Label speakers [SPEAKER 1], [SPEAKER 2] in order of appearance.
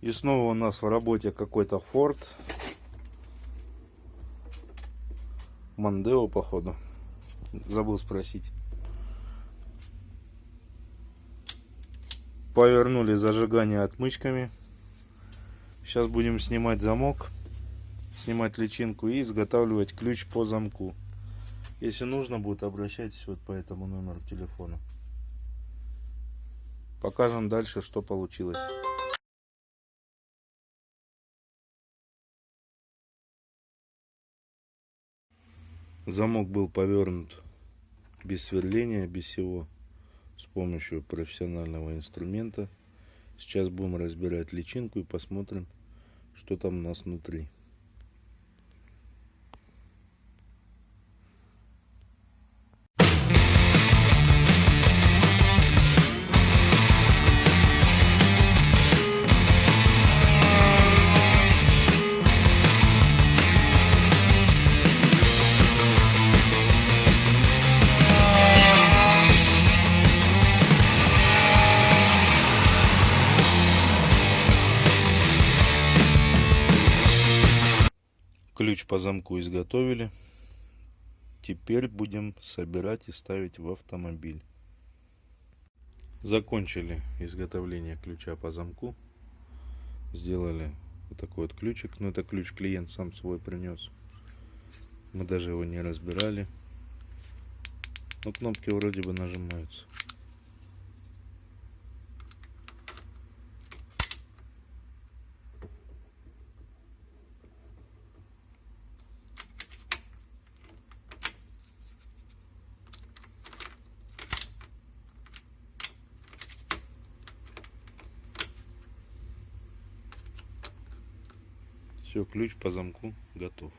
[SPEAKER 1] И снова у нас в работе какой-то Ford. Мандео, походу. Забыл спросить. Повернули зажигание отмычками. Сейчас будем снимать замок, снимать личинку и изготавливать ключ по замку. Если нужно будет, обращайтесь вот по этому номеру телефона. Покажем дальше, что получилось. Замок был повернут без сверления, без всего, с помощью профессионального инструмента. Сейчас будем разбирать личинку и посмотрим, что там у нас внутри. Ключ по замку изготовили. Теперь будем собирать и ставить в автомобиль. Закончили изготовление ключа по замку. Сделали вот такой вот ключик. Но это ключ клиент сам свой принес. Мы даже его не разбирали. Но кнопки вроде бы нажимаются. Все, ключ по замку готов.